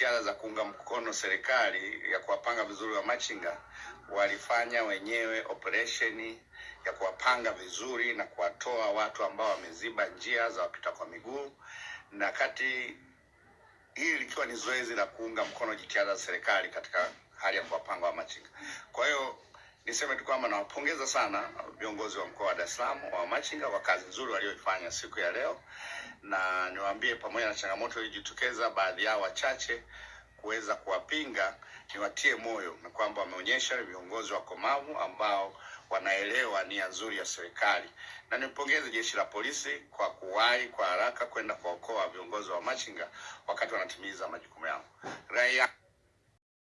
za kuunga mkono serikali ya kuwapanga vizuri wa machinga walifanya wenyewe operesheni ya kuwapanga vizuri na kuwatoa watu ambao wameziba njia za wapita kwa miguu, na kati hili likiwa ni zoezi la kuunga mkono jitihada za serikali katika hali ya kuwapanga wa machinga. Kwa hiyo niseme tu kwamba nawapongeza sana viongozi wa mkoa wa Dar es Salaam wa machinga kwa kazi nzuri walioifanya siku ya leo, na niwaambie pamoja na changamoto iliyojitokeza, baadhi yao wachache kuweza kuwapinga, niwatie moyo na kwamba wameonyesha viongozi wakomavu ambao wanaelewa nia nzuri ya serikali, na nimpongeze jeshi la polisi kwa kuwahi kwa haraka kwenda kuwaokoa viongozi wa machinga wakati wanatimiza majukumu yao. Raia